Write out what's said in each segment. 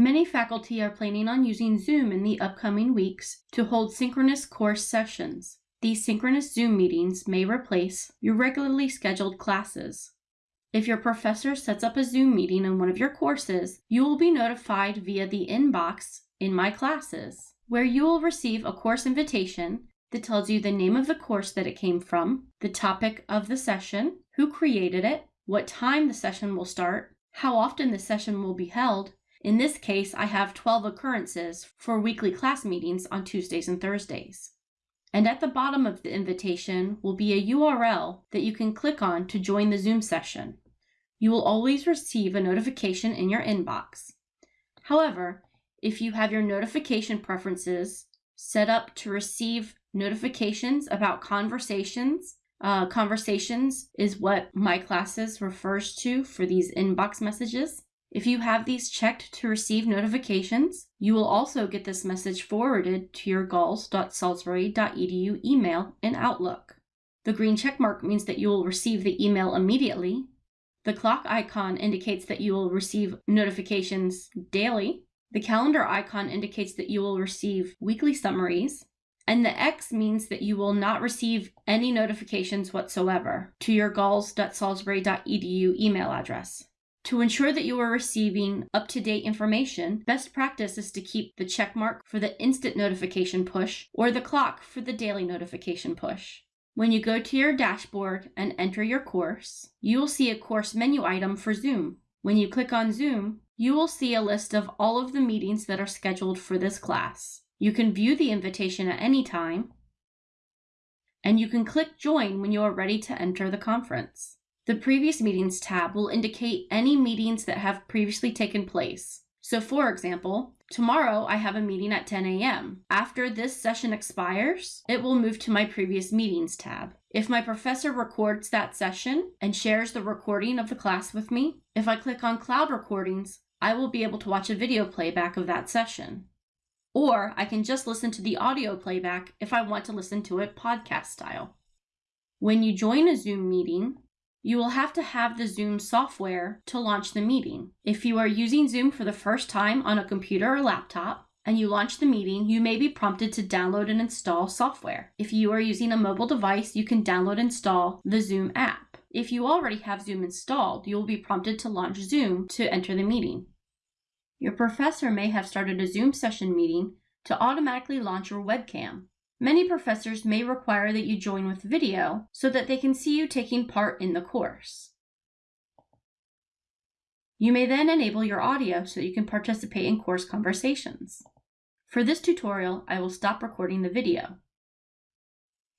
Many faculty are planning on using Zoom in the upcoming weeks to hold synchronous course sessions. These synchronous Zoom meetings may replace your regularly scheduled classes. If your professor sets up a Zoom meeting in one of your courses, you will be notified via the inbox in My Classes, where you will receive a course invitation that tells you the name of the course that it came from, the topic of the session, who created it, what time the session will start, how often the session will be held. In this case, I have 12 occurrences for weekly class meetings on Tuesdays and Thursdays. And at the bottom of the invitation will be a URL that you can click on to join the Zoom session. You will always receive a notification in your inbox. However, if you have your notification preferences set up to receive notifications about conversations, uh, conversations is what my classes refers to for these inbox messages. If you have these checked to receive notifications, you will also get this message forwarded to your gulls.salisbury.edu email in Outlook. The green checkmark means that you will receive the email immediately. The clock icon indicates that you will receive notifications daily. The calendar icon indicates that you will receive weekly summaries. And the X means that you will not receive any notifications whatsoever to your gulls.salisbury.edu email address. To ensure that you are receiving up-to-date information, best practice is to keep the check mark for the instant notification push or the clock for the daily notification push. When you go to your dashboard and enter your course, you will see a course menu item for Zoom. When you click on Zoom, you will see a list of all of the meetings that are scheduled for this class. You can view the invitation at any time, and you can click Join when you are ready to enter the conference. The Previous Meetings tab will indicate any meetings that have previously taken place. So for example, tomorrow I have a meeting at 10 a.m. After this session expires, it will move to my Previous Meetings tab. If my professor records that session and shares the recording of the class with me, if I click on Cloud Recordings, I will be able to watch a video playback of that session. Or I can just listen to the audio playback if I want to listen to it podcast style. When you join a Zoom meeting, you will have to have the Zoom software to launch the meeting. If you are using Zoom for the first time on a computer or laptop, and you launch the meeting, you may be prompted to download and install software. If you are using a mobile device, you can download and install the Zoom app. If you already have Zoom installed, you will be prompted to launch Zoom to enter the meeting. Your professor may have started a Zoom session meeting to automatically launch your webcam. Many professors may require that you join with video so that they can see you taking part in the course. You may then enable your audio so that you can participate in course conversations. For this tutorial, I will stop recording the video.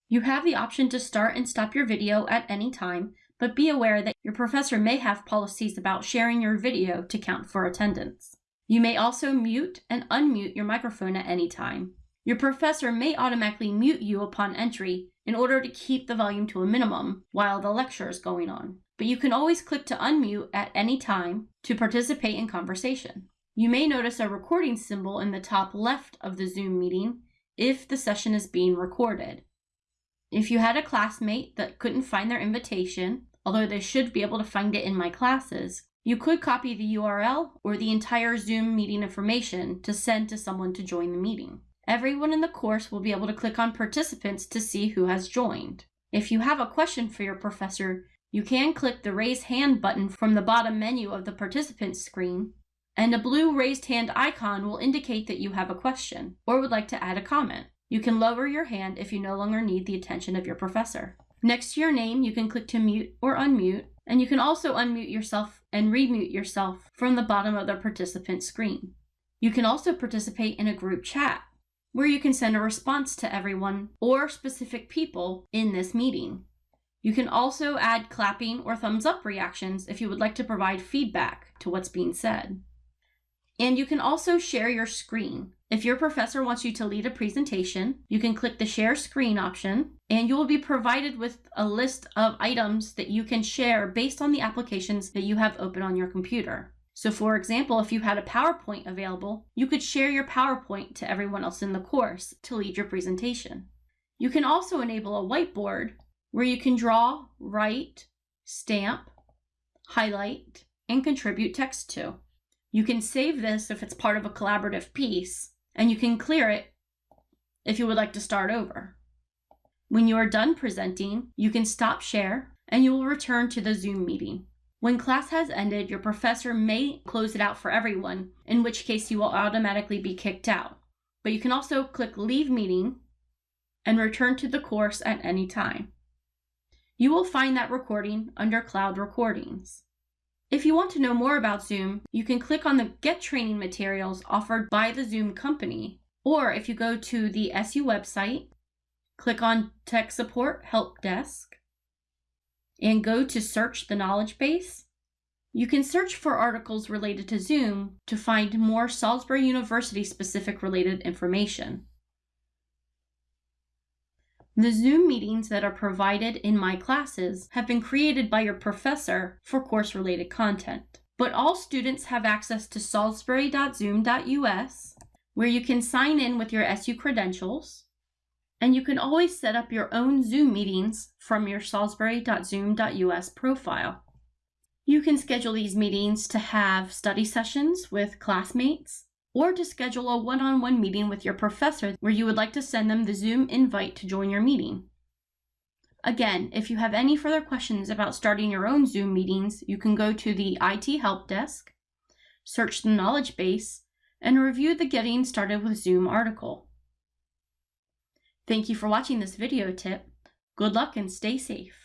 You have the option to start and stop your video at any time, but be aware that your professor may have policies about sharing your video to count for attendance. You may also mute and unmute your microphone at any time. Your professor may automatically mute you upon entry in order to keep the volume to a minimum while the lecture is going on, but you can always click to unmute at any time to participate in conversation. You may notice a recording symbol in the top left of the Zoom meeting if the session is being recorded. If you had a classmate that couldn't find their invitation, although they should be able to find it in my classes, you could copy the URL or the entire Zoom meeting information to send to someone to join the meeting. Everyone in the course will be able to click on participants to see who has joined. If you have a question for your professor, you can click the raise hand button from the bottom menu of the participants screen, and a blue raised hand icon will indicate that you have a question or would like to add a comment. You can lower your hand if you no longer need the attention of your professor. Next to your name, you can click to mute or unmute, and you can also unmute yourself and remute yourself from the bottom of the participant screen. You can also participate in a group chat where you can send a response to everyone or specific people in this meeting. You can also add clapping or thumbs up reactions if you would like to provide feedback to what's being said. And you can also share your screen. If your professor wants you to lead a presentation, you can click the share screen option and you will be provided with a list of items that you can share based on the applications that you have open on your computer. So for example, if you had a PowerPoint available, you could share your PowerPoint to everyone else in the course to lead your presentation. You can also enable a whiteboard where you can draw, write, stamp, highlight, and contribute text to. You can save this if it's part of a collaborative piece, and you can clear it if you would like to start over. When you are done presenting, you can stop share and you will return to the Zoom meeting. When class has ended, your professor may close it out for everyone, in which case you will automatically be kicked out. But you can also click Leave Meeting and return to the course at any time. You will find that recording under Cloud Recordings. If you want to know more about Zoom, you can click on the Get Training Materials offered by the Zoom company, or if you go to the SU website, click on Tech Support Help Desk, and go to Search the Knowledge Base, you can search for articles related to Zoom to find more Salisbury University specific related information. The Zoom meetings that are provided in my classes have been created by your professor for course-related content. But all students have access to salisbury.zoom.us, where you can sign in with your SU credentials, and you can always set up your own Zoom meetings from your salisbury.zoom.us profile. You can schedule these meetings to have study sessions with classmates, or to schedule a one on one meeting with your professor where you would like to send them the Zoom invite to join your meeting. Again, if you have any further questions about starting your own Zoom meetings, you can go to the IT Help Desk, search the knowledge base, and review the Getting Started with Zoom article. Thank you for watching this video tip. Good luck and stay safe.